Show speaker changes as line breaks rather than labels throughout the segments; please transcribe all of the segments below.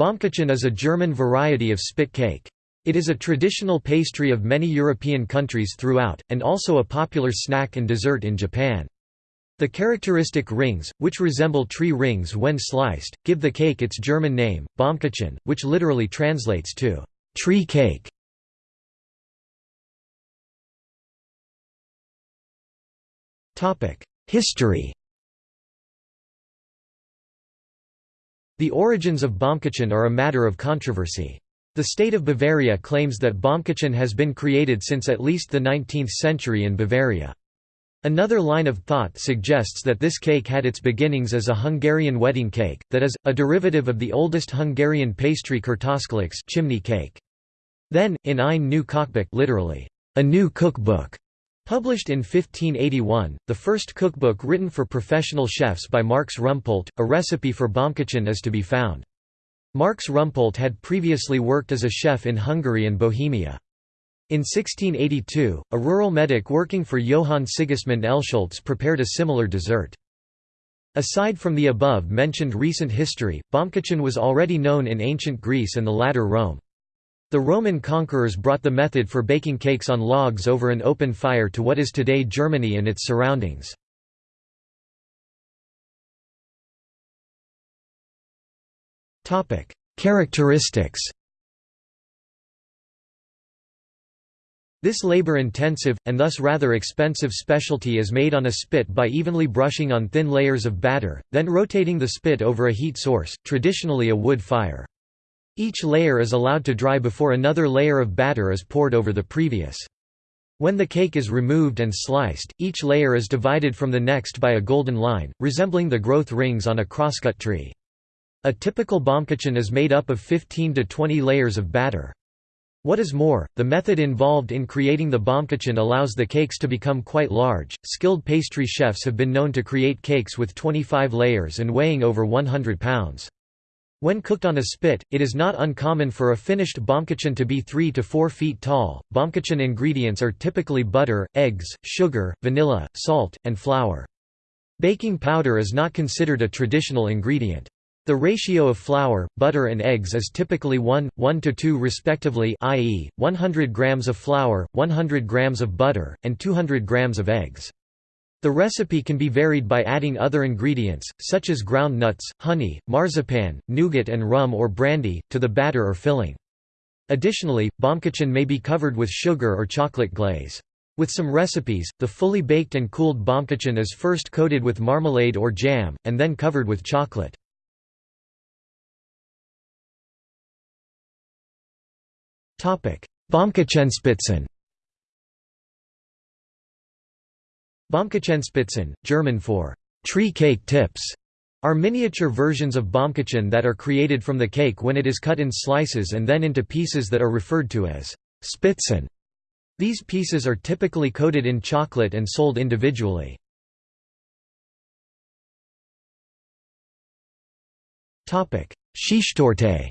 Baumkuchen is a German variety of spit cake. It is a traditional pastry of many European countries throughout, and also a popular snack and dessert in Japan. The characteristic rings, which resemble tree rings when sliced, give the cake its German name, Baumkuchen, which literally translates to tree cake. History The origins of Baumkuchen are a matter of controversy. The state of Bavaria claims that Baumkuchen has been created since at least the 19th century in Bavaria. Another line of thought suggests that this cake had its beginnings as a Hungarian wedding cake, that is, a derivative of the oldest Hungarian pastry Kürtőskalács chimney cake. Then, in ein new Kochbuch literally, a new cookbook, Published in 1581, the first cookbook written for professional chefs by Marx Rumpolt, a recipe for Baumkuchen is to be found. Marx Rumpolt had previously worked as a chef in Hungary and Bohemia. In 1682, a rural medic working for Johann Sigismund Elsholtz prepared a similar dessert. Aside from the above-mentioned recent history, Baumkuchen was already known in ancient Greece and the latter Rome. The Roman conquerors brought the method for baking cakes on logs over an open fire to what is today Germany and its surroundings. Characteristics This labor-intensive, and thus rather expensive specialty is made on a spit by evenly brushing on thin layers of batter, then rotating the spit over a heat source, traditionally a wood fire. Each layer is allowed to dry before another layer of batter is poured over the previous. When the cake is removed and sliced, each layer is divided from the next by a golden line, resembling the growth rings on a crosscut tree. A typical Baumkuchen is made up of 15 to 20 layers of batter. What is more, the method involved in creating the Baumkuchen allows the cakes to become quite large. Skilled pastry chefs have been known to create cakes with 25 layers and weighing over 100 pounds. When cooked on a spit, it is not uncommon for a finished Baumkuchen to be 3 to 4 feet tall. Baumkuchen ingredients are typically butter, eggs, sugar, vanilla, salt, and flour. Baking powder is not considered a traditional ingredient. The ratio of flour, butter and eggs is typically 1, 1 to 2 respectively i.e., 100 grams of flour, 100 grams of butter, and 200 grams of eggs. The recipe can be varied by adding other ingredients, such as ground nuts, honey, marzipan, nougat and rum or brandy, to the batter or filling. Additionally, Baumkuchen may be covered with sugar or chocolate glaze. With some recipes, the fully baked and cooled Baumkuchen is first coated with marmalade or jam, and then covered with chocolate. Baumkuchenspitzen Baumkuchenspitzen, German for tree cake tips, are miniature versions of Baumkuchen that are created from the cake when it is cut in slices and then into pieces that are referred to as Spitzen. These pieces are typically coated in chocolate and sold individually. Schichttorte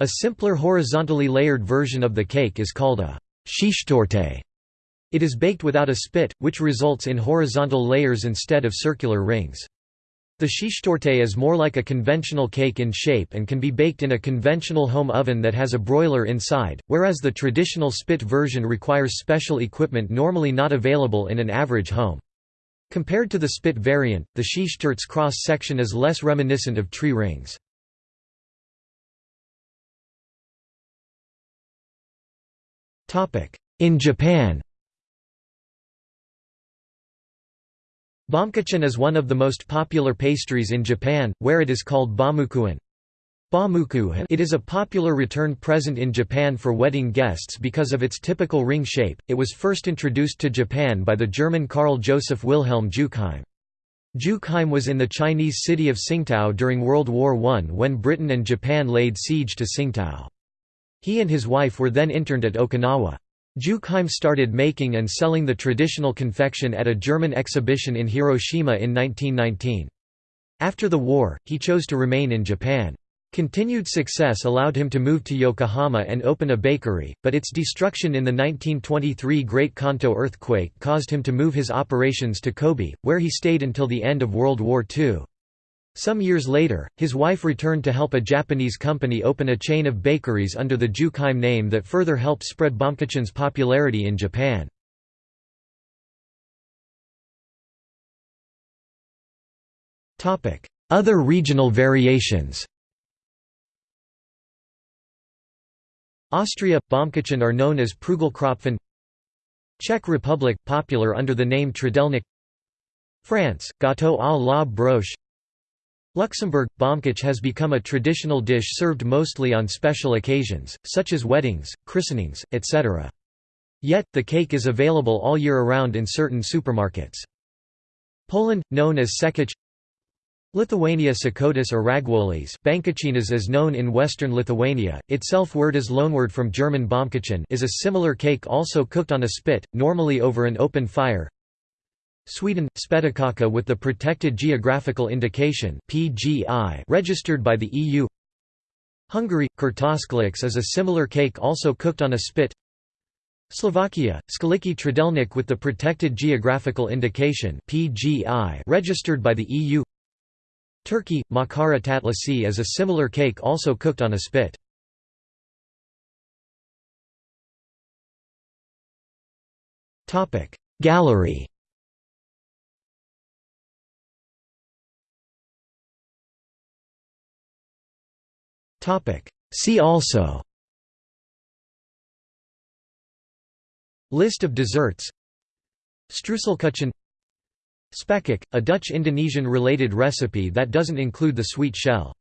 A simpler horizontally layered version of the cake is called a Schichttorte. It is baked without a spit, which results in horizontal layers instead of circular rings. The Schichttorte is more like a conventional cake in shape and can be baked in a conventional home oven that has a broiler inside, whereas the traditional spit version requires special equipment normally not available in an average home. Compared to the spit variant, the Schichttorte's cross-section is less reminiscent of tree rings. In Japan Baumkuchen is one of the most popular pastries in Japan, where it is called baumukuen. It is a popular return present in Japan for wedding guests because of its typical ring shape. It was first introduced to Japan by the German Karl Joseph Wilhelm Juchheim. Juchheim was in the Chinese city of Tsingtao during World War I when Britain and Japan laid siege to Tsingtao. He and his wife were then interned at Okinawa. Juchheim started making and selling the traditional confection at a German exhibition in Hiroshima in 1919. After the war, he chose to remain in Japan. Continued success allowed him to move to Yokohama and open a bakery, but its destruction in the 1923 Great Kanto earthquake caused him to move his operations to Kobe, where he stayed until the end of World War II. Some years later, his wife returned to help a Japanese company open a chain of bakeries under the Juchheim name that further helped spread Baumkuchen's popularity in Japan. Other regional variations. Austria – Bomkachin are known as Prügelkrapfen Czech Republic – popular under the name Trdelník France – Gâteau à la broche Luxembourg – Baamkuch has become a traditional dish served mostly on special occasions, such as weddings, christenings, etc. Yet, the cake is available all year around in certain supermarkets. Poland – known as sękacz Lithuania Šakotis or Raguolis Bankuchenas is known in western Lithuania, itself word is loanword from German Baumkuchen is a similar cake also cooked on a spit, normally over an open fire. Sweden – Spettekaka with the Protected Geographical Indication (PGI) registered by the EU Hungary – Kürtőskalács is a similar cake also cooked on a spit. Slovakia, Skalický Trdelnik with the Protected Geographical Indication (PGI) registered by the EU Turkey, makara tatlisi is a similar cake also cooked on a spit. Gallery See also. List of desserts. Streuselkuchen Spekkoek, a Dutch-Indonesian related recipe that doesn't include the sweet shell.